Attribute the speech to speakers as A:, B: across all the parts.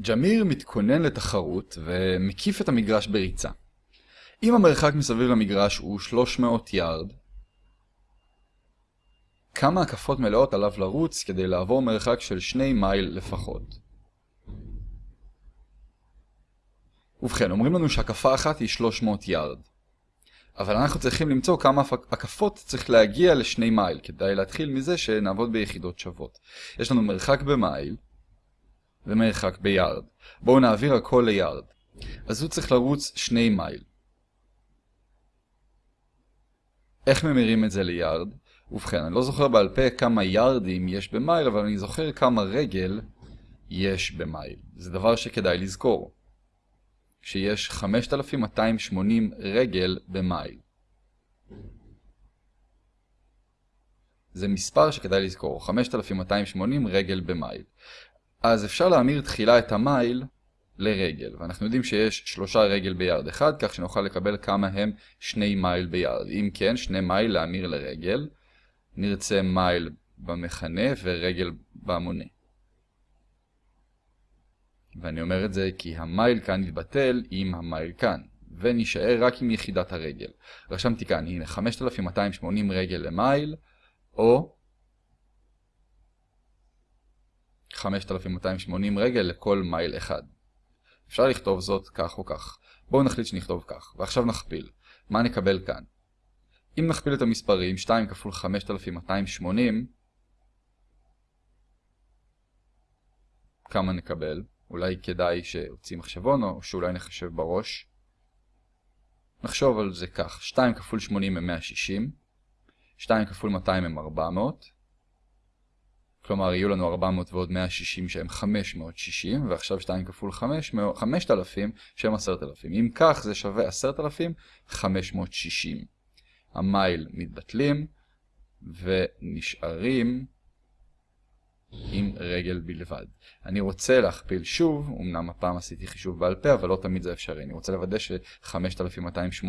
A: ג'מיר מתכונן לתחרות ומקיף את המגרש בריצה. אם המרחק מסביב למגרש הוא 300 יארד, כמה הקפות מלאות עליו לרוץ כדי לעבור מרחק של 2 מייל לפחות? ובכן, אומרים לנו שהקפה אחת היא 300 יארד. אבל אנחנו צריכים למצוא כמה הקפות צריך להגיע לשני מייל, כדאי להתחיל מזה שנעבוד ביחידות שוות. יש לנו מרחק במייל ומרחק ביארד. בואו נעביר הכל ליארד. אז הוא צריך לרוץ שני מייל. איך ממירים את זה ליארד? ובכן, אני לא זוכר בעל פה כמה יארדים יש במייל, אבל אני זוכר כמה רגל יש במייל. זה דבר שכדאי לזכור. שיש 5280 רגל במייל. זה מספר שכדאי לזכור, 5280 רגל במייל. אז אפשר להמיר תחילה את המייל לרגל, ואנחנו יודעים שיש שלושה רגל ביארד אחד, כך שנוכל לקבל כמה הם שני מייל ביארד. אם כן, שני מייל להמיר לרגל, נרצה מייל במכנה ורגל במונה. ואני אומר את זה כי המייל כאן יתבטל עם המייל כאן, ונשאר רק עם יחידת הרגל. רשמתי כאן, הנה 5280 רגל למייל, או 5280 רגל לכל מייל אחד. אפשר לכתוב זאת כך או כך. בואו נחליט שנכתוב כך, ועכשיו נכפיל. מה נקבל כאן? אם נכפיל את המספרים, 2 כפול 5280, כמה נקבל? אולי כדאי שהוציא מחשבון או שאולי נחשב בראש. נחשוב על זה כך, 2 כפול 80 הם 160, 2 כפול 200 הם 400, כלומר יהיו לנו 400 ועוד 160 שהם 560, ועכשיו 2 כפול 5,000 שהם 10,000. אם כך זה שווה 10,560. המייל מתבטלים ונשארים עם רגל בלבד. אני רוצה להכפיל שוב, אמנם הפעם עשיתי חישוב בעל פה, אבל לא תמיד זה אפשרי. אני רוצה לוודא ש-5280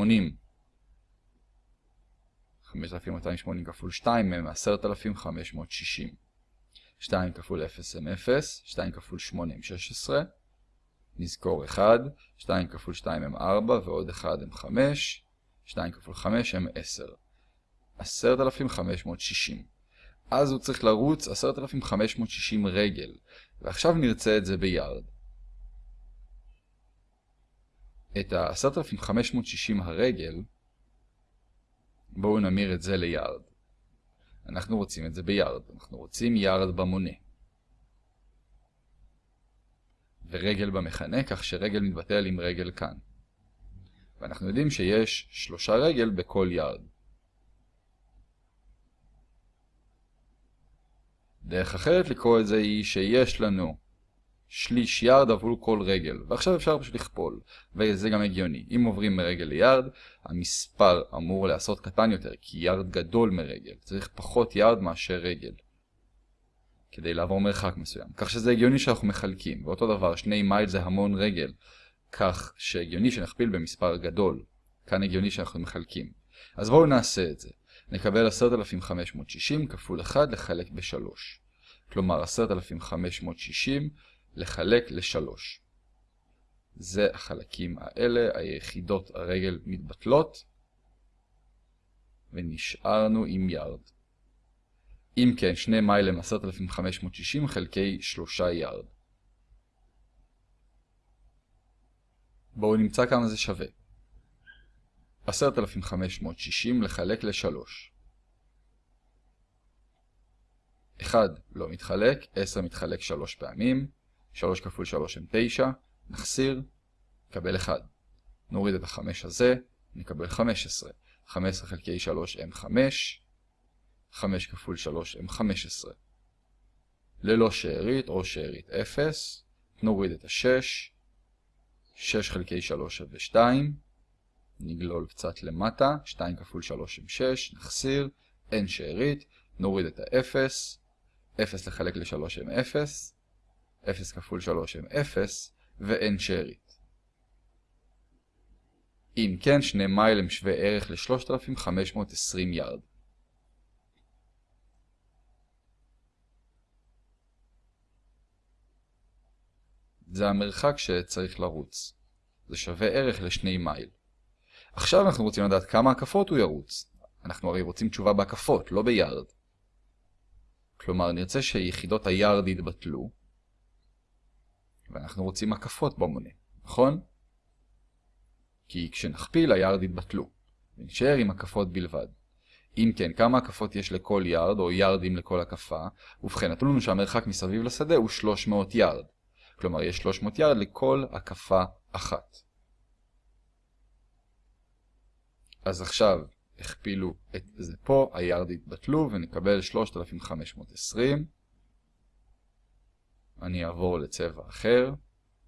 A: 5280 כפול 2 הם 10,560. 2 כפול 0 הם 0, 2 כפול 8 הם 16, נזכור 1, 2 כפול 2 הם 4 ועוד 1 הם 5, 2 כפול 5 הם 10. 10,560. אז הוא צריך לרוץ 10,560 רגל, ועכשיו נרצה את זה ביארד. את ה-10,560 הרגל, בואו נמיר את זה ליארד. אנחנו רוצים את זה ביארד, אנחנו רוצים יארד במונה. ורגל במכנה, כך שרגל מתבטל עם רגל כאן. ואנחנו יודעים שיש שלושה רגל בכל יארד. דרך אחרת לקרוא את זה היא שיש לנו שליש יארד עבור כל רגל, ועכשיו אפשר פשוט לכפול, וזה גם הגיוני. אם עוברים מרגל ליארד, המספר אמור לעשות קטן יותר, כי יארד גדול מרגל, צריך פחות יארד מאשר רגל, כדי לעבור מרחק מסוים. כך שזה הגיוני שאנחנו מחלקים, ואותו דבר, שני מייל זה המון רגל, כך שהגיוני שנכפיל במספר גדול, כאן הגיוני שאנחנו מחלקים. אז בואו נעשה את זה. נקבל 10,560 כפול 1 לחלק ב-3. כלומר 10,560 לחלק ל-3. זה החלקים האלה, היחידות הרגל מתבטלות, ונשארנו עם יארד. אם כן, 2 מייל הם 10,560 חלקי 3 יארד. בואו נמצא כמה זה שווה. 10,560 לחלק ל-3. 1 לא מתחלק, 10 מתחלק 3 פעמים, 3 כפול 3 הם 9, נחסיר, נקבל 1. נוריד את ה-5 הזה, נקבל 15. 15 חלקי 3 הם 5, 5 כפול 3 הם 15. ללא שארית או שארית 0, נוריד את ה-6, 6 חלקי 3 שווה 2, נגלול קצת למטה, 2 כפול 3 הם 6, נחסיר, אין שארית, נוריד את ה-0, 0 לחלק ל-3 הם 0, 0 כפול 3 הם 0, ואין שארית. אם כן, שני מייל הם שווה ערך ל-3520 יארד. זה המרחק שצריך לרוץ. זה שווה ערך לשני מייל. עכשיו אנחנו רוצים לדעת כמה הקפות הוא ירוץ. אנחנו הרי רוצים תשובה בהקפות, לא ביארד. כלומר, נרצה שיחידות היארד יתבטלו, ואנחנו רוצים הקפות במונה, נכון? כי כשנכפיל היארד יתבטלו, ונשאר עם הקפות בלבד. אם כן, כמה הקפות יש לכל יארד, או יארדים לכל הקפה? ובכן, נתנו לנו שהמרחק מסביב לשדה הוא 300 יארד. כלומר, יש 300 יארד לכל הקפה אחת. אז עכשיו הכפילו את זה פה, היארד יתבטלו ונקבל 3520. אני אעבור לצבע אחר,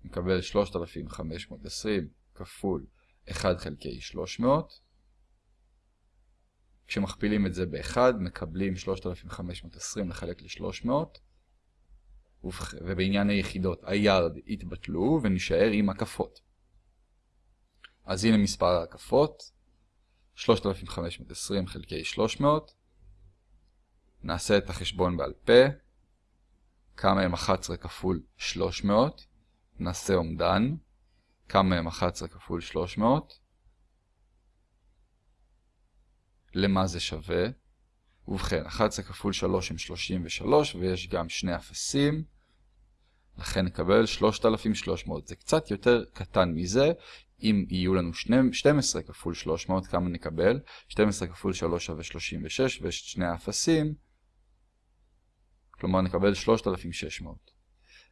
A: נקבל 3520 כפול 1 חלקי 300. כשמכפילים את זה ב-1 מקבלים 3520 לחלק ל-300. ובעניין היחידות היארד יתבטלו ונשאר עם הקפות. אז הנה מספר ההקפות. 3520 חלקי 300. נעשה את החשבון בעל פה. כמה הם 11 כפול 300. נעשה אומדן. כמה הם 11 כפול 300. למה זה שווה? ובכן, 11 כפול 3 הם 33 ויש גם שני אפסים. לכן נקבל 3,300. זה קצת יותר קטן מזה, אם יהיו לנו 12 כפול 300, כמה נקבל? 12 כפול 3 שווה 36, ויש שני האפסים, כלומר נקבל 3,600.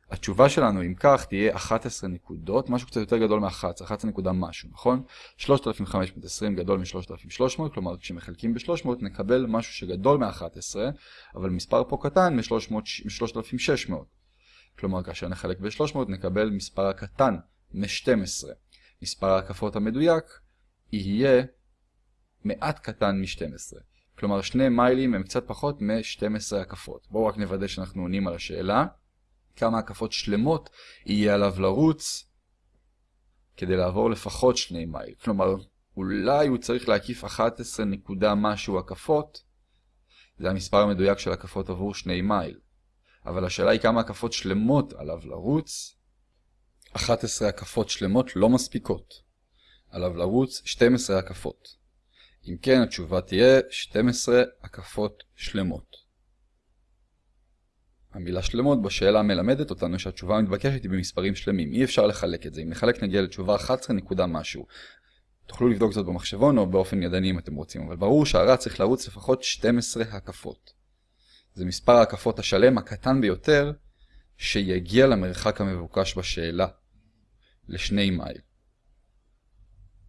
A: התשובה שלנו, אם כך, תהיה 11 נקודות, משהו קצת יותר גדול מ-11, 11 נקודה משהו, נכון? 3,520 גדול מ-3,300, כלומר כשמחלקים ב-300 נקבל משהו שגדול מ-11, אבל מספר פה קטן מ-3,600. כלומר כאשר נחלק ב-300 נקבל מספר הקטן מ-12. מספר ההקפות המדויק יהיה מעט קטן מ-12. כלומר שני מיילים הם קצת פחות מ-12 הקפות. בואו רק נוודא שאנחנו עונים על השאלה. כמה הקפות שלמות יהיה עליו לרוץ כדי לעבור לפחות שני מייל. כלומר, אולי הוא צריך להקיף 11 נקודה משהו הקפות. זה המספר המדויק של הקפות עבור שני מייל. אבל השאלה היא כמה הקפות שלמות עליו לרוץ. 11 הקפות שלמות לא מספיקות. עליו לרוץ 12 הקפות. אם כן, התשובה תהיה 12 הקפות שלמות. המילה שלמות בשאלה מלמדת אותנו שהתשובה המתבקשת היא במספרים שלמים. אי אפשר לחלק את זה. אם נחלק נגיע לתשובה 11 נקודה משהו. תוכלו לבדוק זאת במחשבון או באופן ידני אם אתם רוצים, אבל ברור שהרע צריך לרוץ לפחות 12 הקפות. זה מספר ההקפות השלם הקטן ביותר שיגיע למרחק המבוקש בשאלה, לשני מייל.